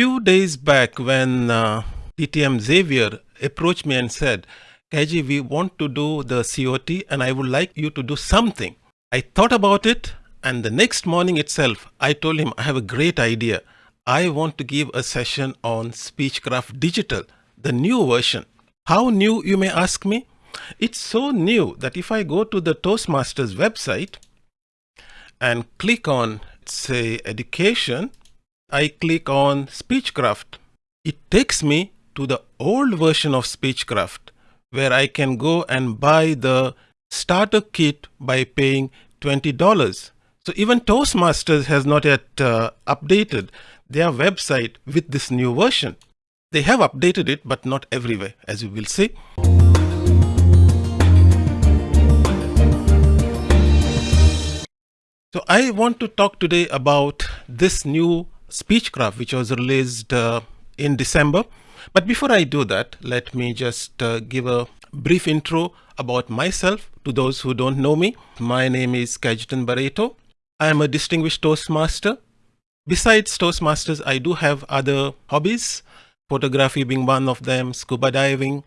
few days back when uh, DTM Xavier approached me and said, Kaji, we want to do the COT and I would like you to do something. I thought about it and the next morning itself, I told him, I have a great idea. I want to give a session on Speechcraft Digital, the new version. How new, you may ask me? It's so new that if I go to the Toastmasters website and click on, say, education, I click on Speechcraft. It takes me to the old version of Speechcraft where I can go and buy the starter kit by paying $20. So even Toastmasters has not yet uh, updated their website with this new version. They have updated it, but not everywhere, as you will see. So I want to talk today about this new Speechcraft, which was released uh, in December. But before I do that, let me just uh, give a brief intro about myself to those who don't know me. My name is Kajitan Barreto. I am a distinguished Toastmaster. Besides Toastmasters, I do have other hobbies, photography being one of them, scuba diving,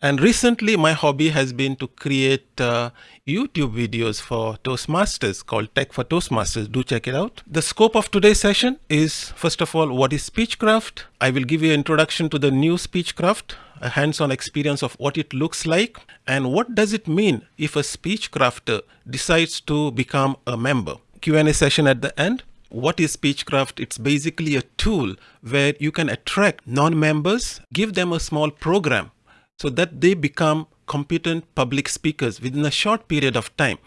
and recently my hobby has been to create uh, YouTube videos for Toastmasters called Tech for Toastmasters. Do check it out. The scope of today's session is first of all, what is Speechcraft? I will give you an introduction to the new Speechcraft, a hands-on experience of what it looks like and what does it mean if a Speechcrafter decides to become a member. Q&A session at the end. What is Speechcraft? It's basically a tool where you can attract non-members, give them a small program so that they become competent public speakers within a short period of time.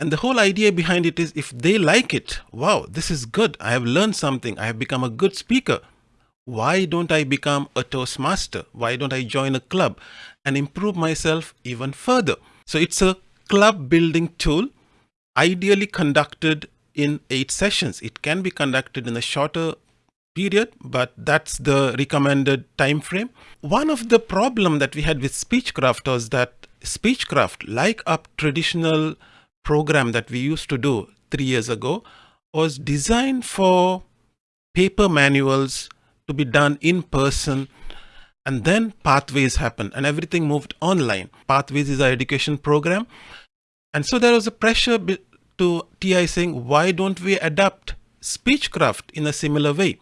And the whole idea behind it is if they like it, wow, this is good. I have learned something. I have become a good speaker. Why don't I become a Toastmaster? Why don't I join a club and improve myself even further? So it's a club building tool, ideally conducted in eight sessions. It can be conducted in a shorter period, but that's the recommended time frame. One of the problem that we had with Speechcraft was that Speechcraft, like a traditional program that we used to do three years ago, was designed for paper manuals to be done in person and then pathways happened and everything moved online. Pathways is our education program. And so there was a pressure to TI saying, why don't we adapt Speechcraft in a similar way?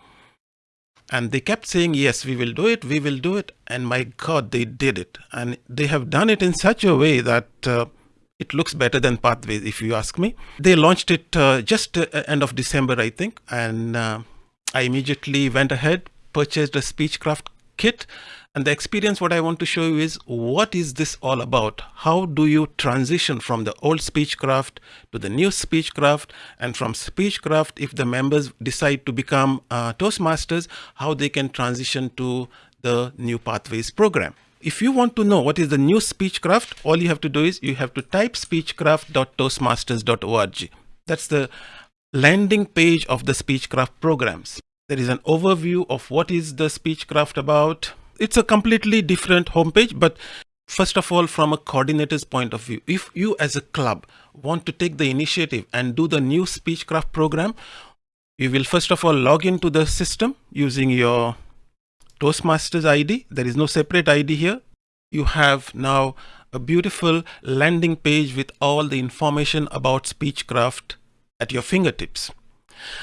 And they kept saying, yes, we will do it, we will do it. And my God, they did it. And they have done it in such a way that uh, it looks better than Pathways, if you ask me. They launched it uh, just uh, end of December, I think. And uh, I immediately went ahead, purchased a Speechcraft kit and the experience, what I want to show you is what is this all about? How do you transition from the old Speechcraft to the new Speechcraft and from Speechcraft, if the members decide to become uh, Toastmasters, how they can transition to the new Pathways program. If you want to know what is the new Speechcraft, all you have to do is you have to type speechcraft.toastmasters.org. That's the landing page of the Speechcraft programs. There is an overview of what is the Speechcraft about, it's a completely different homepage, but first of all, from a coordinator's point of view, if you as a club want to take the initiative and do the new Speechcraft program, you will first of all log into the system using your Toastmasters ID. There is no separate ID here. You have now a beautiful landing page with all the information about Speechcraft at your fingertips.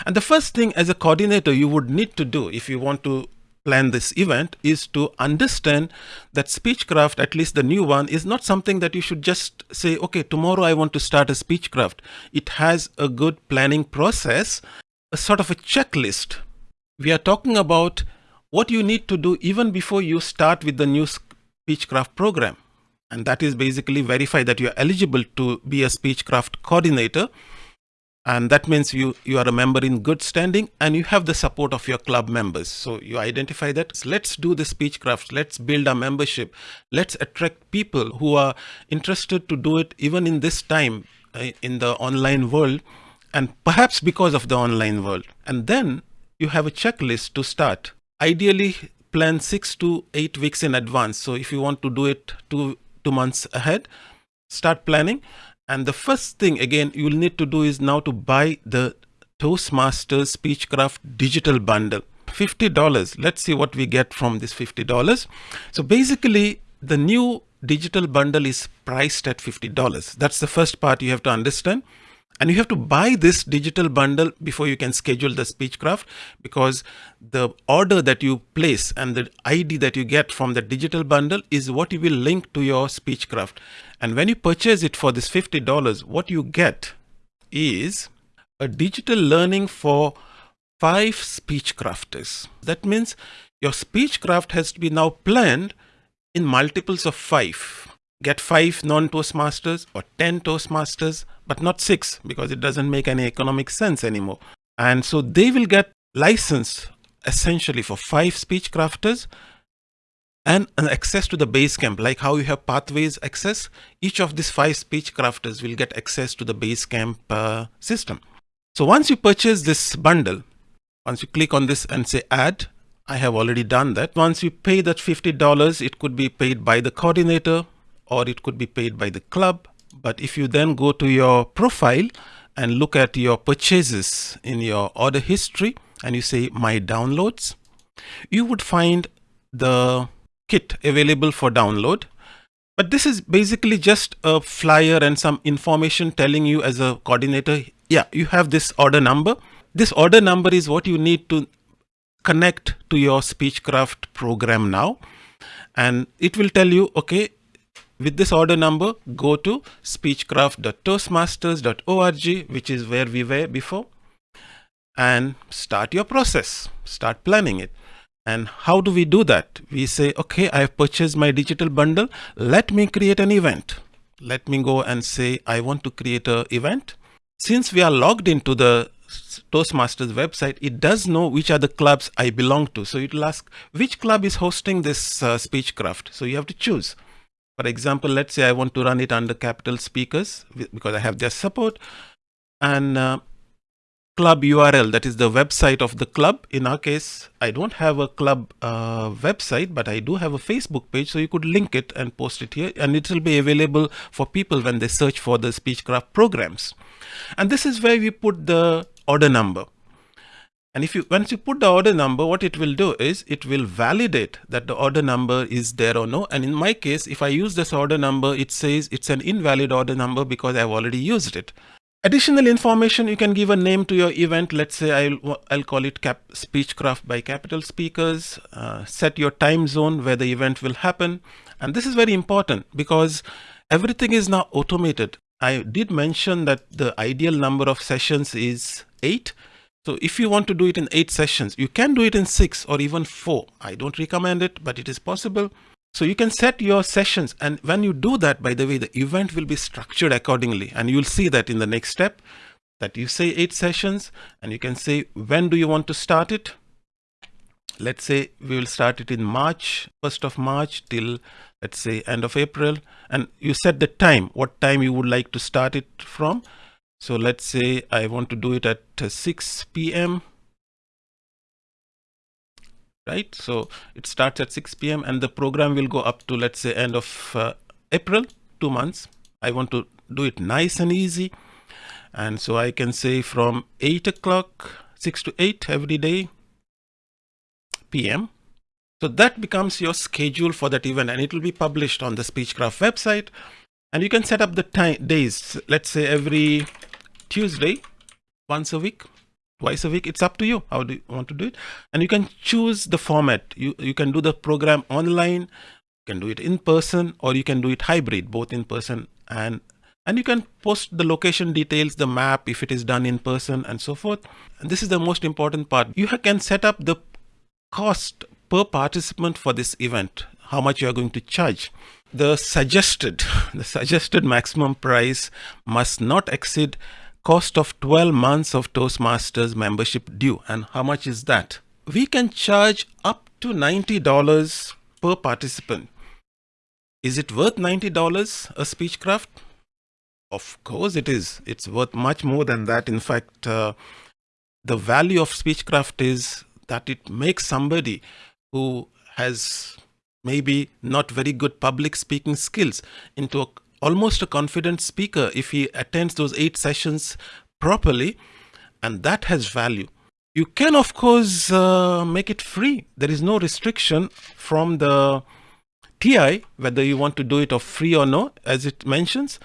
And the first thing as a coordinator you would need to do if you want to plan this event is to understand that Speechcraft, at least the new one, is not something that you should just say, okay, tomorrow I want to start a Speechcraft. It has a good planning process, a sort of a checklist. We are talking about what you need to do even before you start with the new Speechcraft program. And that is basically verify that you are eligible to be a Speechcraft coordinator and that means you you are a member in good standing and you have the support of your club members. So you identify that let's do the speechcraft. Let's build a membership. Let's attract people who are interested to do it even in this time uh, in the online world and perhaps because of the online world. And then you have a checklist to start. Ideally plan 6 to 8 weeks in advance. So if you want to do it 2 2 months ahead start planning and the first thing again you will need to do is now to buy the Toastmasters Speechcraft digital bundle. $50. Let's see what we get from this $50. So basically the new digital bundle is priced at $50. That's the first part you have to understand. And you have to buy this digital bundle before you can schedule the Speechcraft because the order that you place and the ID that you get from the digital bundle is what you will link to your Speechcraft. And when you purchase it for this $50, what you get is a digital learning for five Speechcrafters. That means your Speechcraft has to be now planned in multiples of five. Get five non-Toastmasters or 10 Toastmasters, but not six because it doesn't make any economic sense anymore. And so they will get license essentially for five Speechcrafters and an access to the base camp, like how you have pathways access. Each of these five Speechcrafters will get access to the Basecamp uh, system. So once you purchase this bundle, once you click on this and say add, I have already done that. Once you pay that $50, it could be paid by the coordinator or it could be paid by the club. But if you then go to your profile and look at your purchases in your order history and you say my downloads, you would find the kit available for download. But this is basically just a flyer and some information telling you as a coordinator, yeah, you have this order number. This order number is what you need to connect to your Speechcraft program now. And it will tell you, okay, with this order number, go to speechcraft.toastmasters.org, which is where we were before, and start your process, start planning it. And how do we do that? We say, okay, I have purchased my digital bundle. Let me create an event. Let me go and say, I want to create an event. Since we are logged into the Toastmasters website, it does know which are the clubs I belong to. So it will ask which club is hosting this uh, Speechcraft. So you have to choose. For example, let's say I want to run it under Capital Speakers because I have their support and uh, club URL, that is the website of the club. In our case, I don't have a club uh, website, but I do have a Facebook page. So you could link it and post it here and it will be available for people when they search for the Speechcraft programs. And this is where we put the order number. And if you once you put the order number, what it will do is it will validate that the order number is there or no. And in my case, if I use this order number, it says it's an invalid order number because I've already used it. Additional information, you can give a name to your event. Let's say I'll, I'll call it Cap Speechcraft by Capital Speakers. Uh, set your time zone where the event will happen. And this is very important because everything is now automated. I did mention that the ideal number of sessions is eight. So if you want to do it in eight sessions, you can do it in six or even four. I don't recommend it, but it is possible. So you can set your sessions. And when you do that, by the way, the event will be structured accordingly. And you'll see that in the next step that you say eight sessions and you can say, when do you want to start it? Let's say we will start it in March, 1st of March till let's say end of April and you set the time what time you would like to start it from so let's say I want to do it at 6 p.m. right so it starts at 6 p.m. and the program will go up to let's say end of uh, April two months I want to do it nice and easy and so I can say from 8 o'clock 6 to 8 every day p.m. So that becomes your schedule for that event and it will be published on the Speechcraft website. And you can set up the time days, let's say every Tuesday, once a week, twice a week. It's up to you. How do you want to do it? And you can choose the format. You, you can do the program online, you can do it in person, or you can do it hybrid, both in person and and you can post the location details, the map, if it is done in person and so forth. And this is the most important part. You can set up the cost per participant for this event, how much you are going to charge. The suggested, the suggested maximum price must not exceed cost of 12 months of Toastmasters membership due. And how much is that? We can charge up to $90 per participant. Is it worth $90 a Speechcraft? Of course it is. It's worth much more than that. In fact, uh, the value of Speechcraft is that it makes somebody who has maybe not very good public speaking skills into a, almost a confident speaker if he attends those eight sessions properly and that has value You can, of course, uh, make it free. There is no restriction from the TI, whether you want to do it of free or no, as it mentions.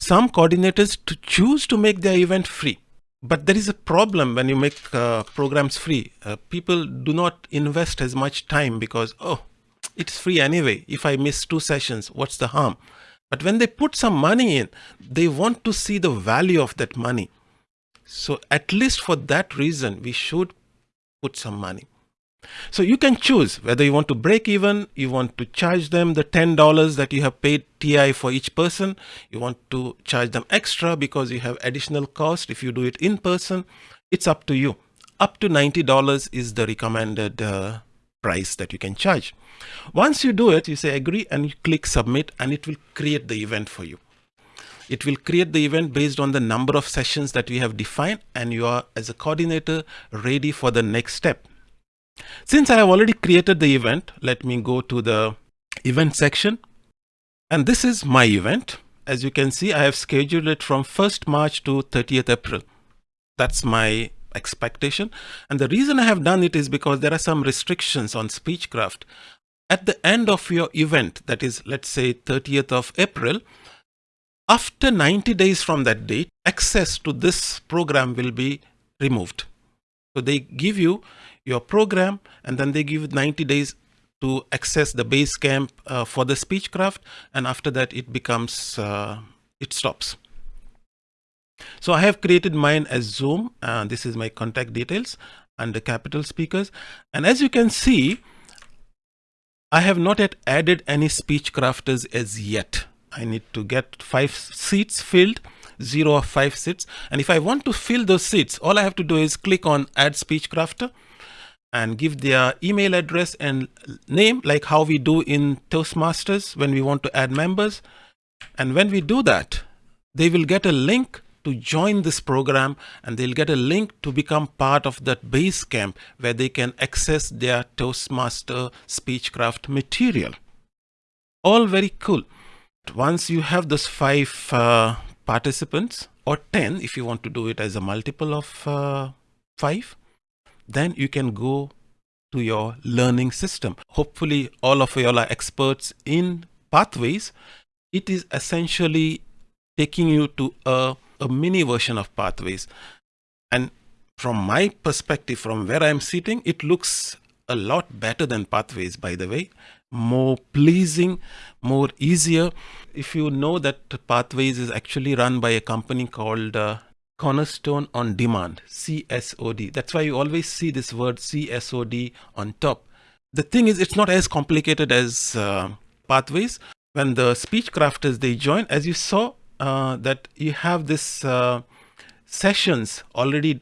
Some coordinators to choose to make their event free. But there is a problem when you make uh, programs free. Uh, people do not invest as much time because, oh, it's free anyway. If I miss two sessions, what's the harm? But when they put some money in, they want to see the value of that money. So at least for that reason, we should put some money. So you can choose whether you want to break even, you want to charge them the $10 that you have paid TI for each person, you want to charge them extra because you have additional cost if you do it in person. It's up to you. Up to $90 is the recommended uh, price that you can charge. Once you do it, you say agree and you click submit and it will create the event for you. It will create the event based on the number of sessions that we have defined and you are as a coordinator ready for the next step. Since I have already created the event, let me go to the event section. And this is my event. As you can see, I have scheduled it from 1st March to 30th April. That's my expectation. And the reason I have done it is because there are some restrictions on Speechcraft. At the end of your event, that is, let's say 30th of April, after 90 days from that date, access to this program will be removed. So they give you your program and then they give 90 days to access the Basecamp uh, for the Speechcraft and after that it becomes, uh, it stops. So I have created mine as Zoom. Uh, this is my contact details and the capital speakers. And as you can see, I have not yet added any speech crafters as yet. I need to get five seats filled, zero of five seats. And if I want to fill those seats, all I have to do is click on add speech crafter and give their email address and name like how we do in Toastmasters when we want to add members. And when we do that, they will get a link to join this program and they'll get a link to become part of that base camp where they can access their Toastmaster Speechcraft material. All very cool. Once you have those five uh, participants or 10 if you want to do it as a multiple of uh, five, then you can go to your learning system. Hopefully all of you are experts in pathways. It is essentially taking you to a a mini version of pathways. And from my perspective, from where I'm sitting, it looks a lot better than pathways, by the way, more pleasing, more easier. If you know that pathways is actually run by a company called uh, Cornerstone on Demand, CSOD. That's why you always see this word CSOD on top. The thing is, it's not as complicated as uh, pathways. When the speech crafters they join, as you saw, uh, that you have this uh, sessions already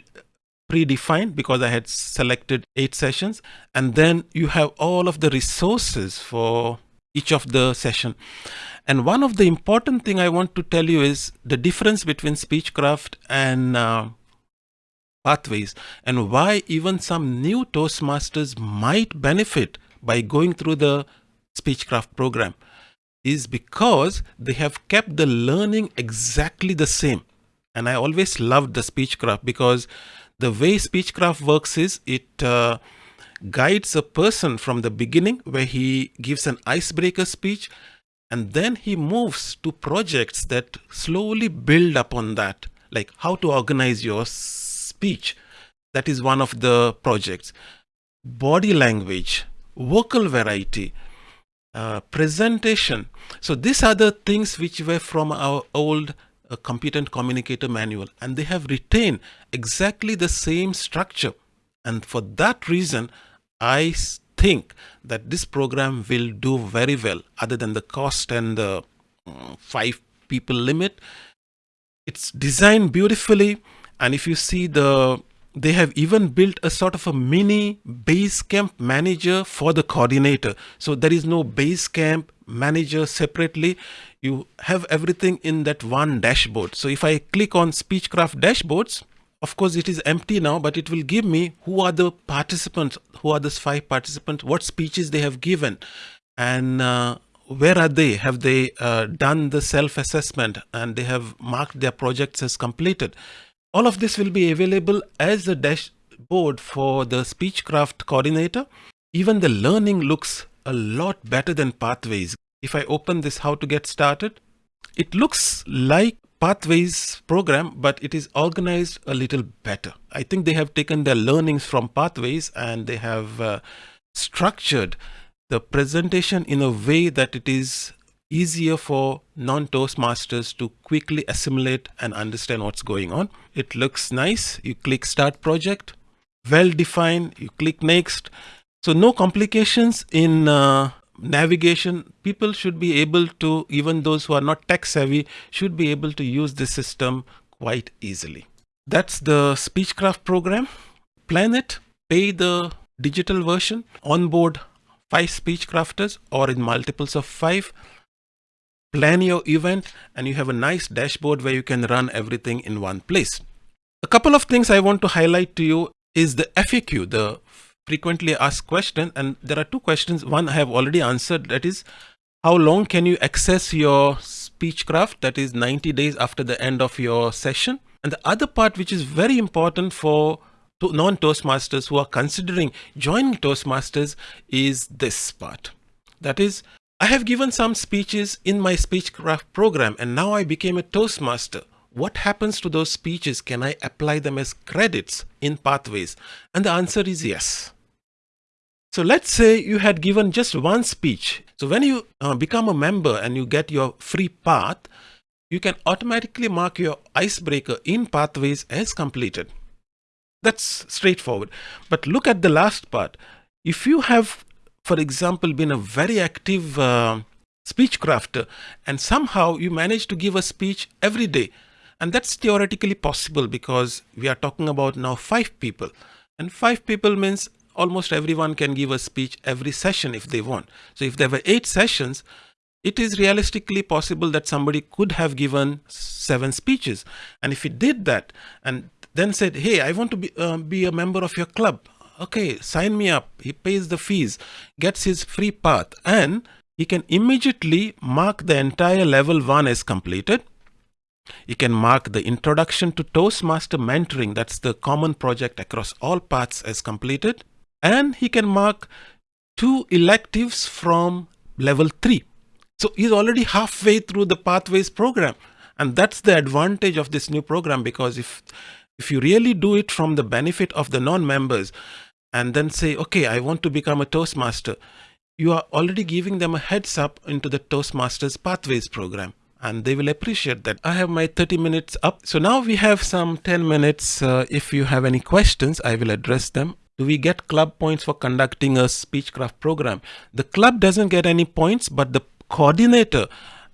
predefined because I had selected eight sessions and then you have all of the resources for each of the session. And one of the important thing I want to tell you is the difference between Speechcraft and uh, Pathways and why even some new Toastmasters might benefit by going through the Speechcraft program is because they have kept the learning exactly the same. And I always loved the Speechcraft because the way Speechcraft works is it uh, guides a person from the beginning where he gives an icebreaker speech and then he moves to projects that slowly build upon that, like how to organize your speech. That is one of the projects. Body language, vocal variety, uh, presentation. So these are the things which were from our old uh, competent communicator manual and they have retained exactly the same structure. And for that reason, I think that this program will do very well other than the cost and the uh, five people limit. It's designed beautifully. And if you see the they have even built a sort of a mini base camp manager for the coordinator. So there is no base camp manager separately. You have everything in that one dashboard. So if I click on Speechcraft dashboards, of course it is empty now, but it will give me who are the participants, who are those five participants, what speeches they have given, and uh, where are they? Have they uh, done the self-assessment and they have marked their projects as completed? All of this will be available as a dashboard for the Speechcraft coordinator. Even the learning looks a lot better than Pathways. If I open this how to get started, it looks like Pathways program, but it is organized a little better. I think they have taken their learnings from Pathways and they have uh, structured the presentation in a way that it is easier for non-Toastmasters to quickly assimilate and understand what's going on. It looks nice. You click Start Project, well defined. You click Next. So no complications in uh, navigation. People should be able to, even those who are not tech savvy, should be able to use the system quite easily. That's the Speechcraft program. Plan it, pay the digital version, onboard five Speechcrafters or in multiples of five plan your event and you have a nice dashboard where you can run everything in one place. A couple of things I want to highlight to you is the FAQ, the frequently asked question. And there are two questions. One I have already answered that is how long can you access your Speechcraft that is 90 days after the end of your session. And the other part which is very important for non-Toastmasters who are considering joining Toastmasters is this part. That is I have given some speeches in my Speechcraft program and now I became a Toastmaster. What happens to those speeches? Can I apply them as credits in Pathways? And the answer is yes. So let's say you had given just one speech. So when you uh, become a member and you get your free path, you can automatically mark your icebreaker in Pathways as completed. That's straightforward. But look at the last part. If you have for example, been a very active uh, speech crafter and somehow you manage to give a speech every day. And that's theoretically possible because we are talking about now five people and five people means almost everyone can give a speech every session if they want. So if there were eight sessions, it is realistically possible that somebody could have given seven speeches. And if he did that and then said, hey, I want to be, uh, be a member of your club okay, sign me up. He pays the fees, gets his free path, and he can immediately mark the entire level one as completed. He can mark the introduction to Toastmaster mentoring, that's the common project across all paths as completed. And he can mark two electives from level three. So he's already halfway through the pathways program. And that's the advantage of this new program because if if you really do it from the benefit of the non-members, and then say, okay, I want to become a Toastmaster, you are already giving them a heads up into the Toastmasters Pathways program and they will appreciate that. I have my 30 minutes up. So now we have some 10 minutes. Uh, if you have any questions, I will address them. Do we get club points for conducting a Speechcraft program? The club doesn't get any points, but the coordinator,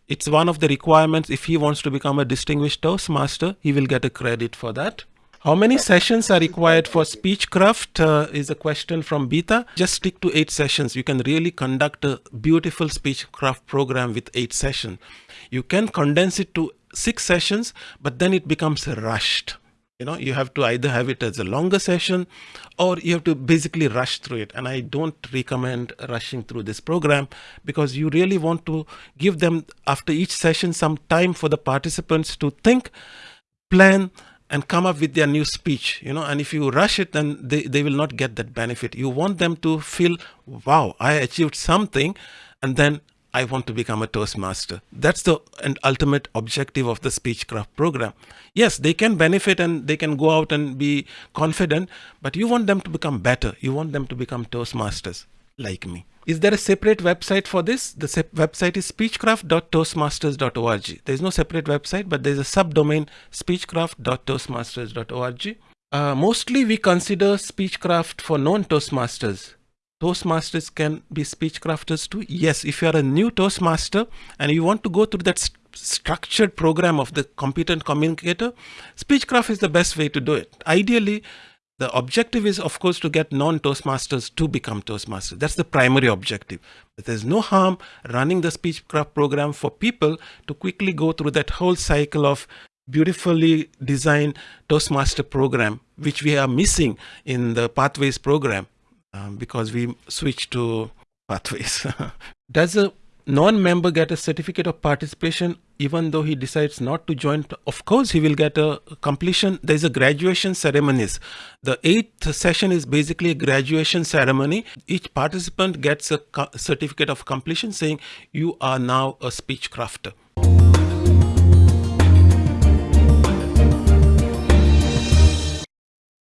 it's one of the requirements. If he wants to become a distinguished Toastmaster, he will get a credit for that. How many sessions are required for Speechcraft uh, is a question from Beta. Just stick to eight sessions. You can really conduct a beautiful Speechcraft program with eight sessions. You can condense it to six sessions, but then it becomes rushed. You know, you have to either have it as a longer session or you have to basically rush through it. And I don't recommend rushing through this program because you really want to give them after each session some time for the participants to think, plan, and come up with their new speech you know and if you rush it then they, they will not get that benefit. You want them to feel wow i achieved something and then i want to become a toastmaster. That's the and ultimate objective of the speechcraft program. Yes they can benefit and they can go out and be confident but you want them to become better. You want them to become toastmasters like me is there a separate website for this? The website is speechcraft.toastmasters.org. There is no separate website, but there is a subdomain speechcraft.toastmasters.org. Uh, mostly we consider Speechcraft for non-Toastmasters. Toastmasters can be Speechcrafters too. Yes, if you are a new Toastmaster and you want to go through that st structured program of the competent communicator, Speechcraft is the best way to do it. Ideally, the objective is, of course, to get non-Toastmasters to become Toastmasters. That's the primary objective. But there's no harm running the Speechcraft program for people to quickly go through that whole cycle of beautifully designed Toastmaster program, which we are missing in the Pathways program um, because we switched to Pathways. Does a non-member get a certificate of participation even though he decides not to join of course he will get a completion. There's a graduation ceremonies the eighth session is basically a graduation ceremony. Each participant gets a certificate of completion saying you are now a speech crafter